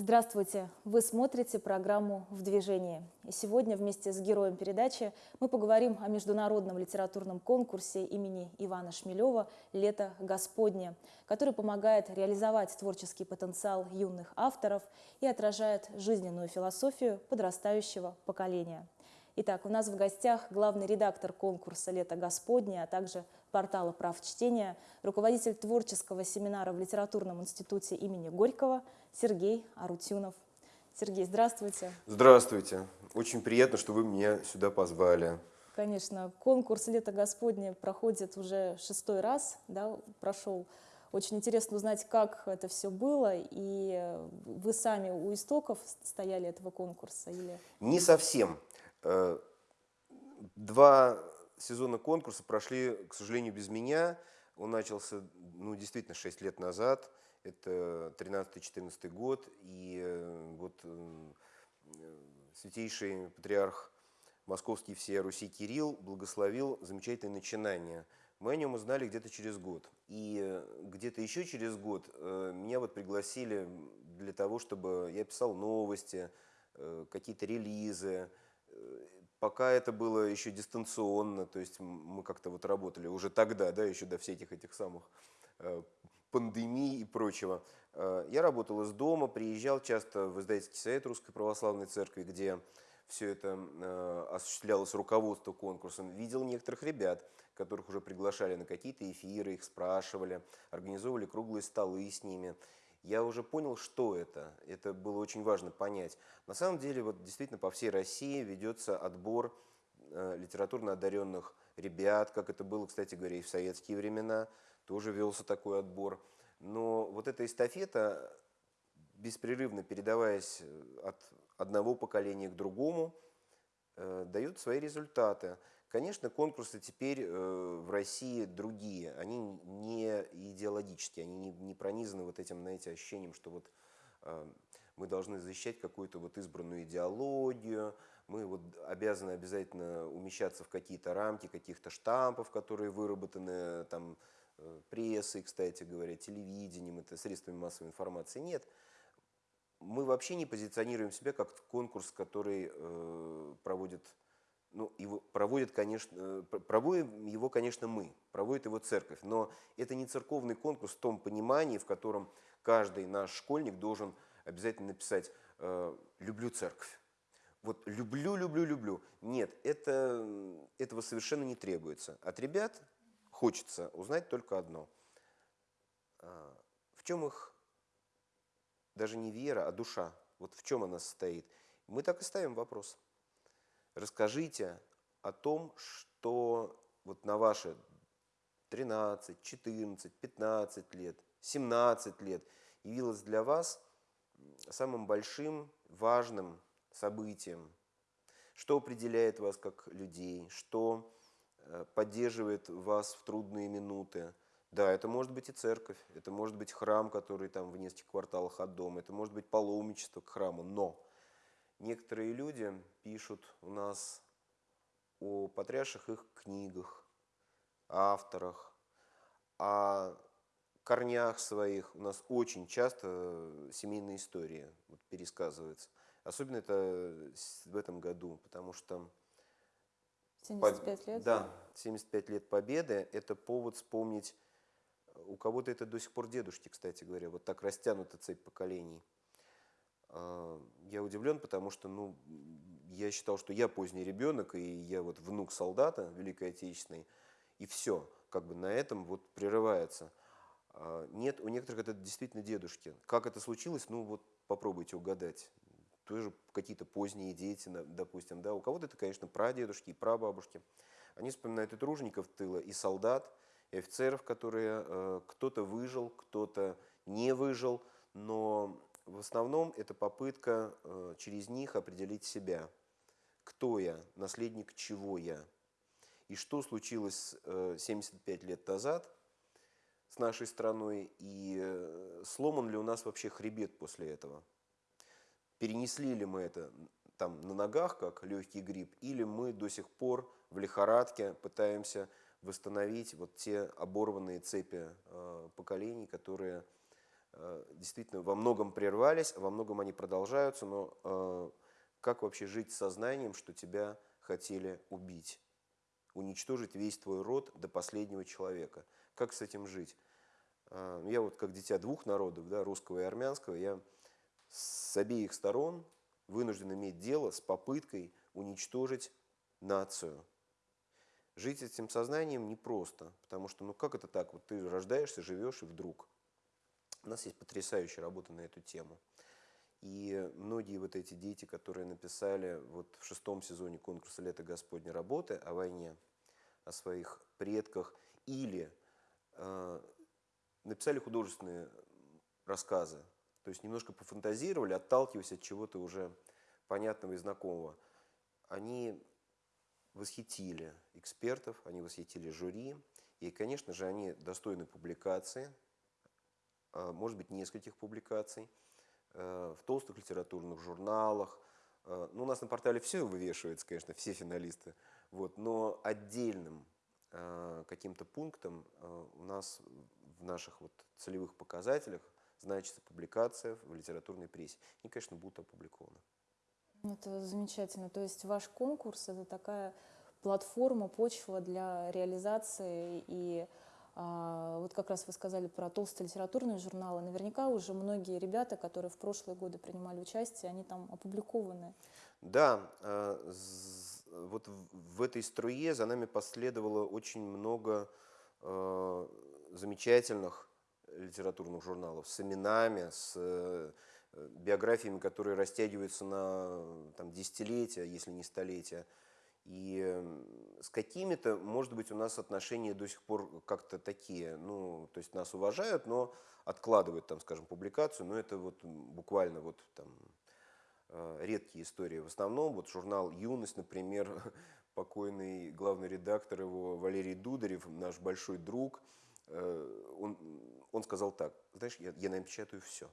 Здравствуйте! Вы смотрите программу «В движении». И сегодня вместе с героем передачи мы поговорим о международном литературном конкурсе имени Ивана Шмелева «Лето Господне», который помогает реализовать творческий потенциал юных авторов и отражает жизненную философию подрастающего поколения. Итак, у нас в гостях главный редактор конкурса «Лето Господне», а также портала «Прав чтения», руководитель творческого семинара в Литературном институте имени Горького Сергей Арутюнов. Сергей, здравствуйте. Здравствуйте. Очень приятно, что вы меня сюда позвали. Конечно, конкурс «Лето Господне» проходит уже шестой раз, да, прошел. Очень интересно узнать, как это все было, и вы сами у истоков стояли этого конкурса? Или... Не совсем. Э, два сезона конкурса прошли, к сожалению, без меня. Он начался, ну, действительно, 6 лет назад. Это 13-14 год. И э, вот э, святейший патриарх московский всея Руси Кирилл благословил замечательное начинание. Мы о нем узнали где-то через год. И где-то еще через год меня вот пригласили для того, чтобы я писал новости, какие-то релизы, Пока это было еще дистанционно, то есть мы как-то вот работали уже тогда, да, еще до всех этих самых э, пандемий и прочего. Э, я работал из дома, приезжал часто в издательский совет Русской Православной Церкви, где все это э, осуществлялось руководство конкурсом. Видел некоторых ребят, которых уже приглашали на какие-то эфиры, их спрашивали, организовывали круглые столы с ними я уже понял, что это. Это было очень важно понять. На самом деле, вот действительно по всей России ведется отбор э, литературно одаренных ребят, как это было, кстати говоря, и в советские времена, тоже велся такой отбор. Но вот эта эстафета, беспрерывно передаваясь э, от одного поколения к другому, э, дает свои результаты. Конечно, конкурсы теперь э, в России другие, они не идеологические, они не, не пронизаны вот этим, знаете, ощущением, что вот э, мы должны защищать какую-то вот избранную идеологию, мы вот обязаны обязательно умещаться в какие-то рамки каких-то штампов, которые выработаны там э, прессой, кстати говоря, телевидением, это средствами массовой информации. Нет, мы вообще не позиционируем себя как конкурс, который э, проводит ну, его проводит, конечно, э, проводим его, конечно, мы, проводит его церковь, но это не церковный конкурс в том понимании, в котором каждый наш школьник должен обязательно написать э, «люблю церковь». Вот люблю, люблю, люблю. Нет, это, этого совершенно не требуется. От ребят хочется узнать только одно. А, в чем их даже не вера, а душа? Вот в чем она состоит? Мы так и ставим вопрос. Расскажите о том, что вот на ваши 13, 14, 15 лет, 17 лет явилось для вас самым большим, важным событием, что определяет вас как людей, что э, поддерживает вас в трудные минуты. Да, это может быть и церковь, это может быть храм, который там в нескольких кварталах от дома, это может быть паломничество к храму, но Некоторые люди пишут у нас о потрясших их книгах, авторах, о корнях своих. У нас очень часто семейные истории вот, пересказываются. Особенно это в этом году, потому что... 75 лет? Да, 75 лет Победы – это повод вспомнить, у кого-то это до сих пор дедушки, кстати говоря, вот так растянута цепь поколений. Я удивлен, потому что ну, я считал, что я поздний ребенок, и я вот внук солдата Великой Отечественной, и все, как бы на этом вот прерывается. А, нет, у некоторых это действительно дедушки. Как это случилось, ну вот попробуйте угадать. Тоже какие-то поздние дети, допустим, да. У кого-то это, конечно, прадедушки и прабабушки. Они вспоминают и тружеников тыла, и солдат, и офицеров, которые э, кто-то выжил, кто-то не выжил, но в основном это попытка э, через них определить себя. Кто я, наследник чего я. И что случилось 75 э, лет назад с нашей страной, и э, сломан ли у нас вообще хребет после этого. Перенесли ли мы это там на ногах, как легкий грипп, или мы до сих пор в лихорадке пытаемся восстановить вот те оборванные цепи поколений, которые э, действительно во многом прервались, во многом они продолжаются, но э, как вообще жить с сознанием, что тебя хотели убить? Уничтожить весь твой род до последнего человека. Как с этим жить? Э, я вот как дитя двух народов, да, русского и армянского, я с обеих сторон вынужден иметь дело с попыткой уничтожить нацию. Жить этим сознанием непросто, потому что, ну как это так, вот ты рождаешься, живешь и вдруг. У нас есть потрясающая работа на эту тему. И многие вот эти дети, которые написали вот в шестом сезоне конкурса «Лето Господня работы» о войне, о своих предках, или э, написали художественные рассказы, то есть немножко пофантазировали, отталкиваясь от чего-то уже понятного и знакомого. Они восхитили экспертов, они восхитили жюри, и, конечно же, они достойны публикации, может быть, нескольких публикаций, э, в толстых литературных журналах. Э, ну, у нас на портале все вывешивается, конечно, все финалисты, вот, но отдельным э, каким-то пунктом у нас в наших вот целевых показателях значится публикация в литературной прессе. И, конечно, будут опубликованы. Это замечательно. То есть ваш конкурс – это такая платформа, почва для реализации. И вот как раз вы сказали про толстые литературные журналы. Наверняка уже многие ребята, которые в прошлые годы принимали участие, они там опубликованы. Да, э, вот в этой струе за нами последовало очень много э, замечательных литературных журналов с именами, с э, биографиями, которые растягиваются на там, десятилетия, если не столетия. И с какими-то, может быть, у нас отношения до сих пор как-то такие, ну, то есть нас уважают, но откладывают, там, скажем, публикацию, но это вот буквально вот там э, редкие истории. В основном вот журнал «Юность», например, покойный главный редактор его Валерий Дударев, наш большой друг, э, он, он сказал так, знаешь, я, я напечатаю все.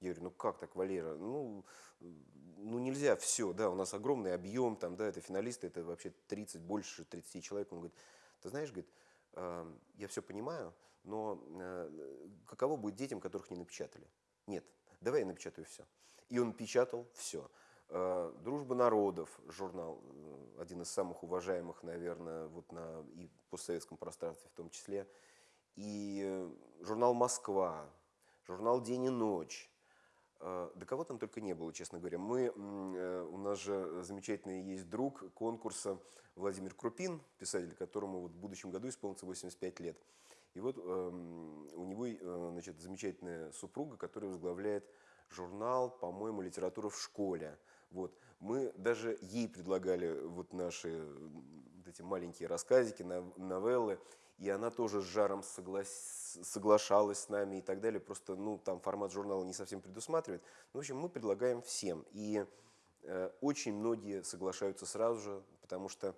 Я говорю, ну как так, Валера? Ну, ну нельзя все, да, у нас огромный объем, там, да, это финалисты, это вообще 30, больше 30 человек. Он говорит, ты знаешь, говорит, э, я все понимаю, но э, каково будет детям, которых не напечатали? Нет, давай я напечатаю все. И он печатал все. Э, «Дружба народов» журнал, э, один из самых уважаемых, наверное, вот на и постсоветском пространстве в том числе. И э, журнал «Москва», журнал «День и ночь», да кого там только не было, честно говоря. Мы, э, у нас же замечательный есть друг конкурса Владимир Крупин, писатель, которому вот в будущем году исполнится 85 лет. И вот эм, у него э, значит, замечательная супруга, которая возглавляет журнал, по-моему, «Литература в школе». Вот. Мы даже ей предлагали вот наши вот эти маленькие рассказики, новеллы, и она тоже с жаром согла... соглашалась с нами и так далее. Просто, ну, там формат журнала не совсем предусматривает. Ну, в общем, мы предлагаем всем. И э, очень многие соглашаются сразу же, потому что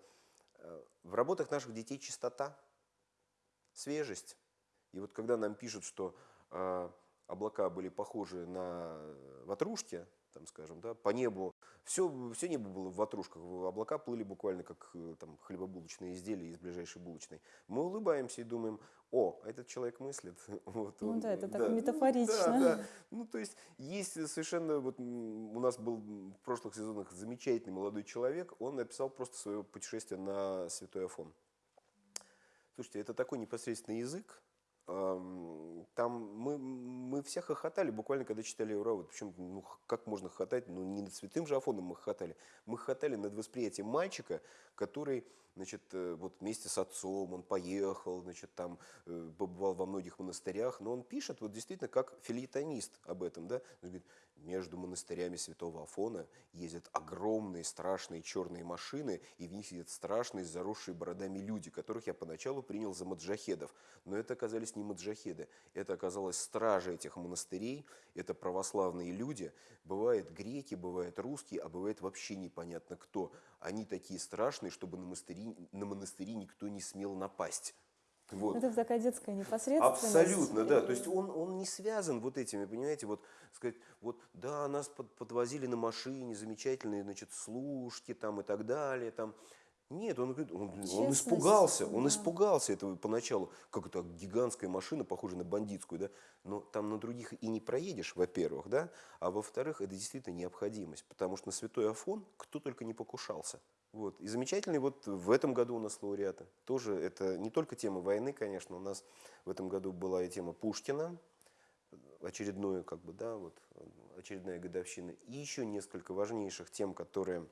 э, в работах наших детей чистота, свежесть. И вот когда нам пишут, что э, облака были похожи на ватрушки, там, скажем, да, по небу. Все, все небо было в ватрушках, облака плыли буквально как э, там, хлебобулочные изделия из ближайшей булочной. Мы улыбаемся и думаем, о, этот человек мыслит. Вот, ну он, да, это да, так метафорично. Ну, да, да. Ну, то есть, есть совершенно, вот у нас был в прошлых сезонах замечательный молодой человек, он написал просто свое путешествие на Святой Афон. Слушайте, это такой непосредственный язык, там мы, мы все хохотали, буквально, когда читали Евровод. Причем, ну, как можно хохотать? Ну, не над святым же Афоном мы хохотали. Мы хохотали над восприятием мальчика, который, значит, э, вот вместе с отцом, он поехал, значит, там, э, побывал во многих монастырях, но он пишет вот действительно как филитонист об этом, да. Он говорит, между монастырями святого Афона ездят огромные страшные черные машины, и в них сидят страшные заросшие бородами люди, которых я поначалу принял за маджахедов. Но это оказались не маджахеды, это оказалось стражи этих монастырей, это православные люди. Бывают греки, бывают русские, а бывает вообще непонятно кто. Они такие страшные, чтобы на монастыри, на монастыри никто не смел напасть. Вот. Это такая детская непосредственность. Абсолютно, да. То есть он, он не связан вот этими, понимаете, вот сказать, вот да, нас под, подвозили на машине, замечательные, значит, служки там и так далее, там. Нет, он, он, он испугался, он да. испугался этого поначалу. Как это гигантская машина, похожая на бандитскую, да? Но там на других и не проедешь, во-первых, да? А во-вторых, это действительно необходимость, потому что на святой Афон кто только не покушался. Вот. И замечательный вот в этом году у нас лауреаты. Тоже это не только тема войны, конечно, у нас в этом году была и тема Пушкина, очередную, как бы, да, вот, очередная годовщина, и еще несколько важнейших тем, которые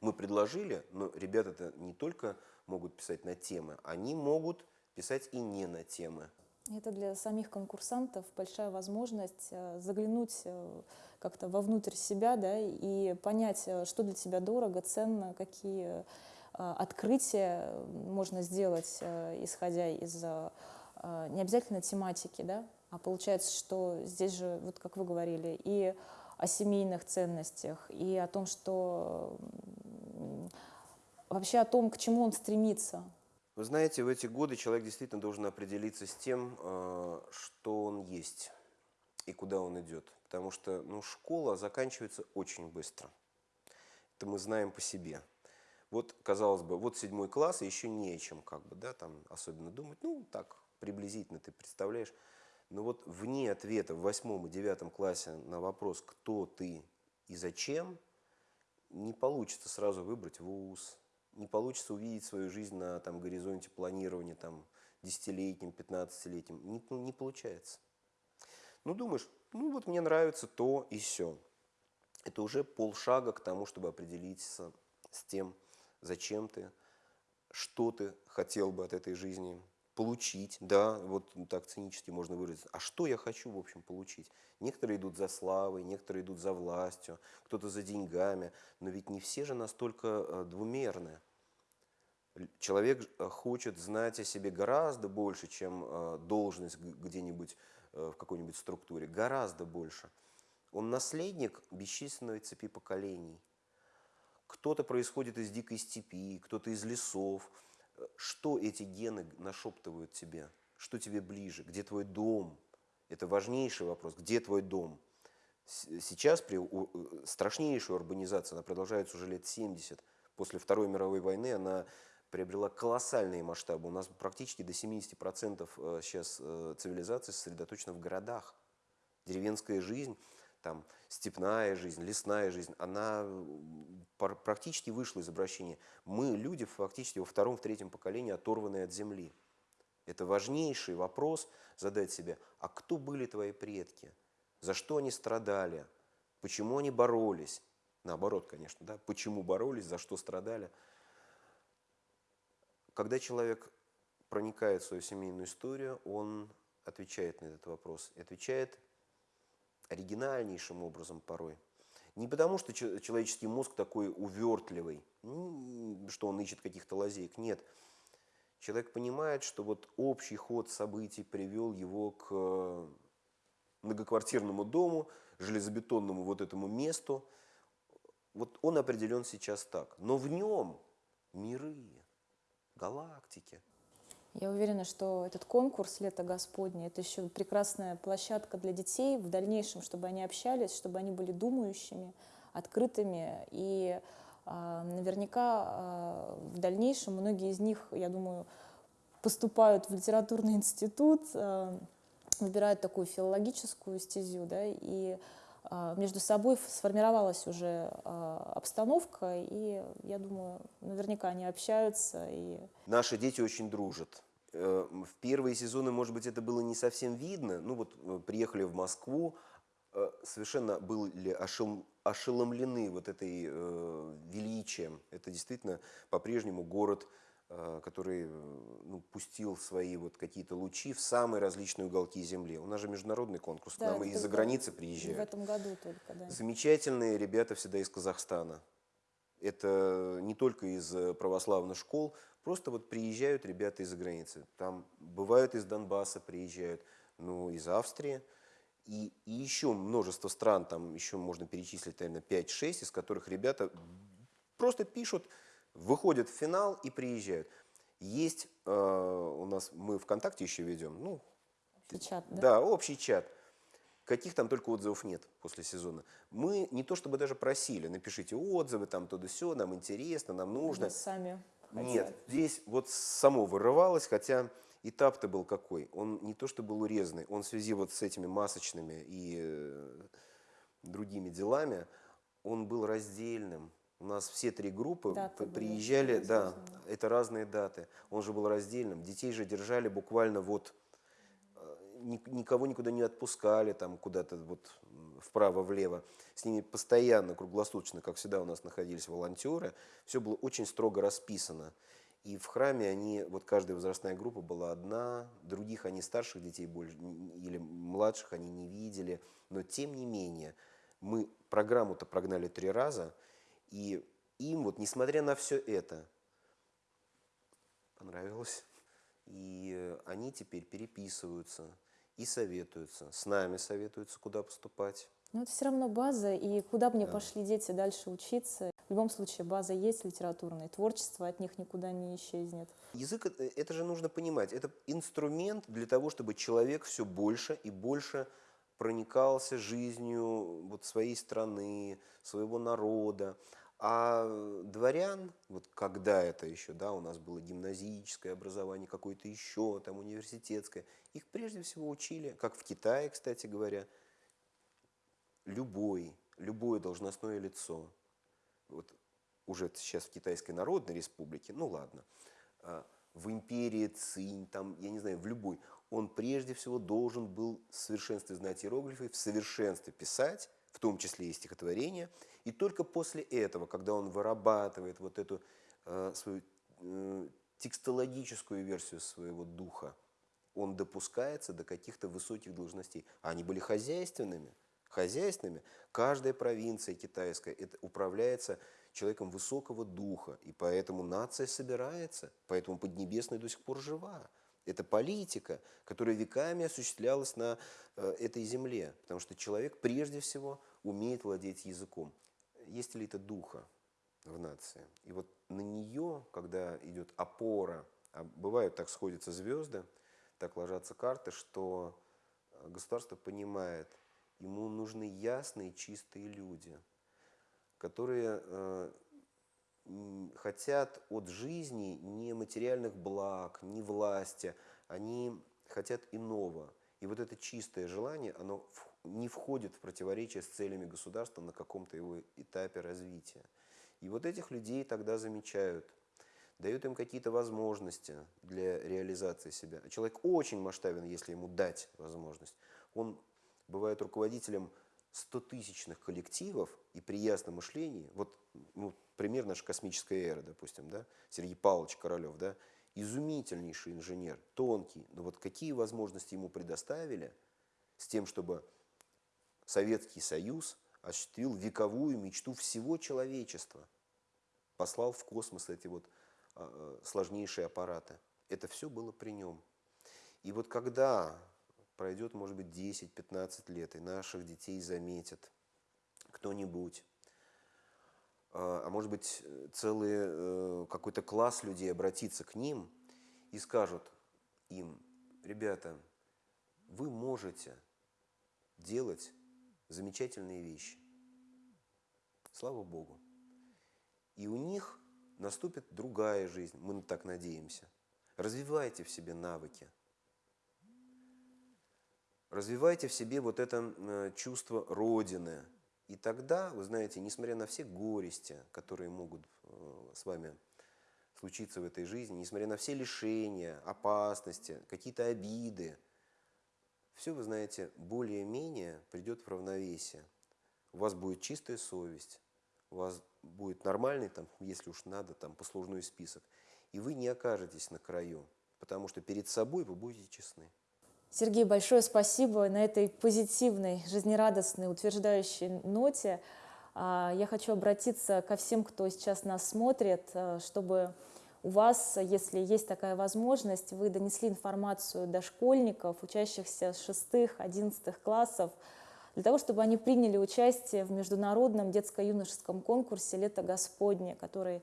мы предложили, но ребята-то не только могут писать на темы, они могут писать и не на темы. Это для самих конкурсантов большая возможность э, заглянуть э, как-то вовнутрь себя, да, и понять, э, что для тебя дорого, ценно, какие открытия можно сделать, исходя из не обязательно тематики, да, а получается, что здесь же, вот как вы говорили, и о семейных ценностях, и о том, что вообще о том, к чему он стремится. Вы знаете, в эти годы человек действительно должен определиться с тем, э, что он есть и куда он идет. Потому что ну, школа заканчивается очень быстро. Это мы знаем по себе. Вот, казалось бы, вот седьмой класс, и еще не чем, как бы, да, там особенно думать. Ну, так, приблизительно ты представляешь. Но вот вне ответа в восьмом и девятом классе на вопрос, кто ты и зачем, не получится сразу выбрать вуз, не получится увидеть свою жизнь на там, горизонте планирования там, десятилетним, пятнадцатилетним. Не, ну, не получается. Ну, думаешь, ну вот мне нравится то и все. Это уже полшага к тому, чтобы определиться с тем, зачем ты, что ты хотел бы от этой жизни получить, да, вот так цинически можно выразиться. А что я хочу, в общем, получить? Некоторые идут за славой, некоторые идут за властью, кто-то за деньгами, но ведь не все же настолько э, двумерны. Человек э, хочет знать о себе гораздо больше, чем э, должность где-нибудь в какой-нибудь структуре, гораздо больше. Он наследник бесчисленной цепи поколений. Кто-то происходит из дикой степи, кто-то из лесов. Что эти гены нашептывают тебе? Что тебе ближе? Где твой дом? Это важнейший вопрос. Где твой дом? Сейчас при э, страшнейшей урбанизации, она продолжается уже лет 70, после Второй мировой войны она приобрела колоссальные масштабы. У нас практически до 70% э, сейчас э, цивилизации сосредоточена в городах. Деревенская жизнь, там, степная жизнь, лесная жизнь, она практически вышла из обращения. Мы, люди, фактически во втором, в третьем поколении оторванные от земли. Это важнейший вопрос задать себе, а кто были твои предки? За что они страдали? Почему они боролись? Наоборот, конечно, да? Почему боролись, за что страдали? Когда человек проникает в свою семейную историю, он отвечает на этот вопрос. И отвечает оригинальнейшим образом порой. Не потому, что че- человеческий мозг такой увертливый, что он ищет каких-то лазеек. Нет. Человек понимает, что вот общий ход событий привел его к э, многоквартирному дому, железобетонному вот этому месту. Вот он определен сейчас так. Но в нем миры, галактики. Я уверена, что этот конкурс «Лето Господне» — это еще прекрасная площадка для детей в дальнейшем, чтобы они общались, чтобы они были думающими, открытыми. И а, наверняка а, в дальнейшем многие из них, я думаю, поступают в литературный институт, а, выбирают такую филологическую стезю, да, и а, между собой сформировалась уже а, обстановка, и я думаю, наверняка они общаются и Наши дети очень дружат. Э, В первые сезоны, может быть, это было не совсем видно. Ну вот э, приехали в Москву, э, совершенно были ошел- ошеломлены вот этой величием. Это действительно по-прежнему город, который э, ну, пустил свои вот какие-то лучи в самые различные уголки земли. У нас же международный конкурс, к Да, нам это из-за границы в приезжают. этом году только, да. Замечательные ребята всегда из Казахстана. Это не только из э, православных школ, просто вот приезжают ребята из-за границы. Там бывают из Донбасса приезжают, ну, из Австрии. И, и еще множество стран, там еще можно перечислить, наверное, 5-6, из которых ребята просто пишут, выходят в финал и приезжают. Есть э, у нас, мы ВКонтакте еще ведем, ну, Общий чат, да? да, общий чат. Каких там только отзывов нет после сезона. Мы не то чтобы даже просили, напишите отзывы, там то да все, нам интересно, нам нужно. Вы сами Нет, хотели. здесь вот само вырывалось, хотя этап-то был какой. Он не то что был урезанный, он в связи вот с этими масочными и э, другими делами, он был раздельным. У нас все три группы Даты п- были приезжали, да, это разные даты. Он же был раздельным. Детей же держали буквально вот э, ни- никого никуда не отпускали, там куда-то вот вправо-влево. С ними постоянно, круглосуточно, как всегда у нас находились волонтеры. Все было очень строго расписано. И в храме они, вот каждая возрастная группа была одна, других они старших детей больше, или младших они не видели. Но тем не менее, мы программу-то прогнали три раза, и им вот, несмотря на все это, понравилось. И они теперь переписываются и советуются. С нами советуются, куда поступать. Но это все равно база, и куда бы ни пошли дети дальше учиться, в любом случае база есть литературная, творчество от них никуда не исчезнет. Язык это же нужно понимать. Это инструмент для того, чтобы человек все больше и больше проникался жизнью вот своей страны, своего народа. А дворян, вот когда это еще, да, у нас было гимназическое образование, какое-то еще, там университетское, их прежде всего учили, как в Китае, кстати говоря, любой, любое должностное лицо, вот уже сейчас в Китайской Народной Республике, ну ладно, а, в империи Цинь, там, я не знаю, в любой, он прежде всего должен был в совершенстве знать иероглифы, в совершенстве писать, в том числе и стихотворения, и только после этого, когда он вырабатывает вот эту э, свою э, текстологическую версию своего духа, он допускается до каких-то высоких должностей. А они были хозяйственными. Хозяйственными. Каждая провинция китайская это управляется человеком высокого духа. И поэтому нация собирается. Поэтому Поднебесная до сих пор жива. Это политика, которая веками осуществлялась на э, этой земле. Потому что человек прежде всего умеет владеть языком. Есть элита духа в нации. И вот на нее, когда идет опора, а бывают так сходятся звезды, так ложатся карты, что э, государство понимает, ему нужны ясные, чистые люди, которые э, хотят от жизни не материальных благ, не власти, они хотят иного. И вот это чистое желание, оно не входит в противоречие с целями государства на каком-то его этапе развития. И вот этих людей тогда замечают, дают им какие-то возможности для реализации себя. А Человек очень масштабен, если ему дать возможность. Он бывает руководителем стотысячных коллективов и при ясном мышлении, вот ну, пример наша космическая эра, допустим, да, Сергей Павлович Королев, да, изумительнейший инженер, тонкий, но вот какие возможности ему предоставили с тем, чтобы Советский Союз осуществил вековую мечту всего человечества, послал в космос эти вот а, а, сложнейшие аппараты. Это все было при нем. И вот когда пройдет, может быть, 10-15 лет, и наших детей заметят кто-нибудь, а а может быть, э, целый э, какой-то класс людей обратится к ним и скажут им, ребята, вы можете делать замечательные вещи. Слава Богу. И у них наступит другая жизнь, мы так надеемся. Развивайте в себе навыки. Развивайте в себе вот это э, чувство Родины. И тогда, вы знаете, несмотря на все горести, которые могут э, с вами случиться в этой жизни, несмотря на все лишения, опасности, какие-то обиды, все, вы знаете, более-менее придет в равновесие. У вас будет чистая совесть, у вас будет нормальный, там, если уж надо, там, послужной список. И вы не окажетесь на краю, потому что перед собой вы будете честны. Сергей, большое спасибо на этой позитивной, жизнерадостной, утверждающей ноте. а, Я хочу обратиться ко всем, кто сейчас нас смотрит, а, чтобы у вас, если есть такая возможность, вы донесли информацию до школьников, учащихся с 6-11 классов, для того, чтобы они приняли участие в международном детско-юношеском конкурсе «Лето Господне», который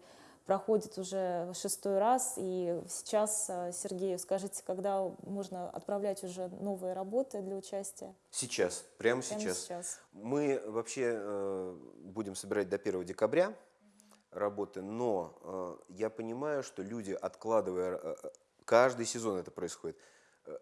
проходит уже шестой раз. И сейчас, э, Сергей, скажите, когда можно отправлять уже новые работы для участия? Сейчас, прямо, Прямо сейчас. сейчас. Мы вообще э, будем собирать до 1 декабря работы, но э, я понимаю, что люди, откладывая, э, э, каждый сезон это происходит,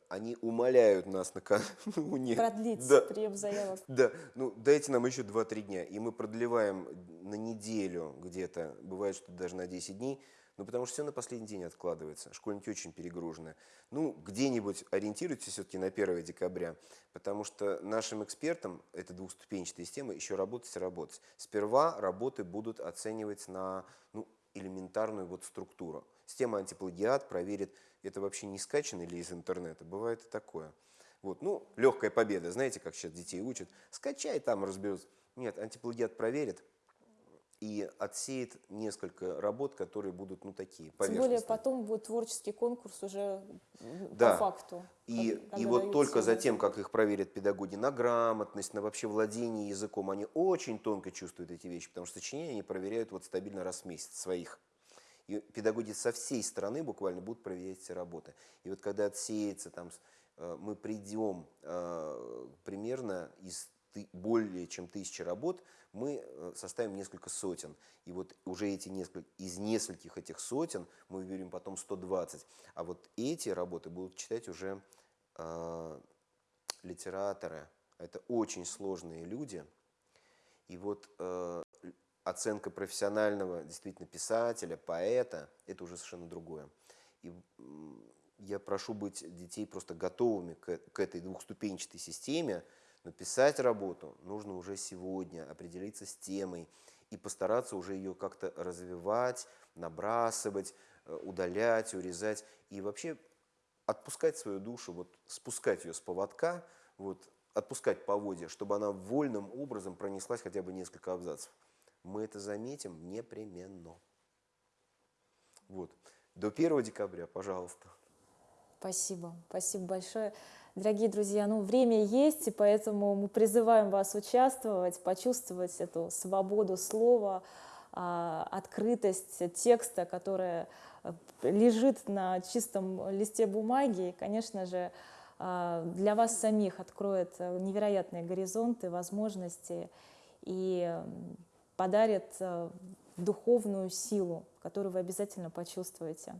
они умоляют нас накануне. Продлить Да. прием заявок. Да, ну дайте нам еще 2-3 дня, и мы продлеваем на неделю где-то, бывает, что даже на 10 дней, ну потому что все на последний день откладывается, школьники очень перегружены. Ну, где-нибудь ориентируйтесь все-таки на 1 декабря, потому что нашим экспертам, это двухступенчатая система, еще работать и работать. Сперва работы будут оценивать на ну, элементарную вот структуру. Система антиплагиат проверит, это вообще не скачано или из интернета, бывает и такое. Вот, ну, легкая победа, знаете, как сейчас детей учат. Скачай, там разберутся. Нет, антиплагиат проверит и отсеет несколько работ, которые будут, ну, такие, Тем более потом будет творческий конкурс уже Да. по факту. И, и вот только за тем, как их проверят педагоги на грамотность, на вообще владение языком, они очень тонко чувствуют эти вещи, потому что сочинения они проверяют вот стабильно раз в месяц своих. И педагоги со всей страны буквально будут проверять эти работы. И вот когда отсеется, там, э, мы придем э, примерно из более чем тысячи работ, мы э, составим несколько сотен. И вот уже эти несколько, из нескольких этих сотен мы выберем потом 120. А вот эти работы будут читать уже э, литераторы. Это очень сложные люди. И вот э, оценка профессионального действительно писателя, поэта, это уже совершенно другое. И я прошу быть детей просто готовыми к, к этой двухступенчатой системе, но писать работу нужно уже сегодня, определиться с темой и постараться уже ее как-то развивать, набрасывать, э, удалять, урезать и вообще отпускать свою душу, вот спускать ее с поводка, вот отпускать поводья, чтобы она вольным образом пронеслась хотя бы несколько абзацев. Мы это заметим непременно. Вот. До 1 декабря, пожалуйста. Спасибо, спасибо большое. Дорогие друзья, ну время есть, и поэтому мы призываем вас участвовать, почувствовать эту свободу слова, а, открытость текста, которая э, лежит на чистом листе бумаги, и, конечно же, а, для вас самих откроет э, невероятные горизонты, возможности и подарит э, духовную силу, которую вы обязательно почувствуете.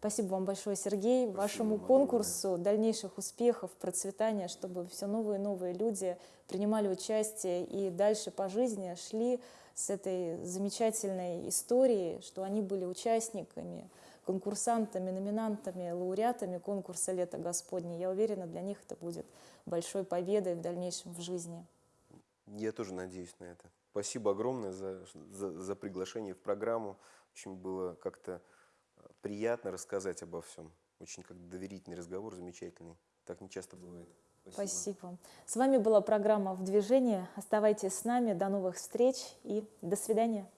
Спасибо вам большое, Сергей, вашему вам конкурсу, дальнейших успехов, процветания, чтобы все новые и новые люди принимали участие и дальше по жизни шли с этой замечательной историей, что они были участниками, конкурсантами, номинантами, лауреатами конкурса «Лето Господне». Я уверена, для них это будет большой победой в дальнейшем в жизни. Я тоже надеюсь на это. Спасибо огромное за, за, за приглашение в программу. Очень было как-то э, приятно рассказать обо всем. Очень как доверительный разговор, замечательный. Так не часто бывает. Спасибо. С вами была программа «В движении». Оставайтесь с нами. До новых встреч и до свидания.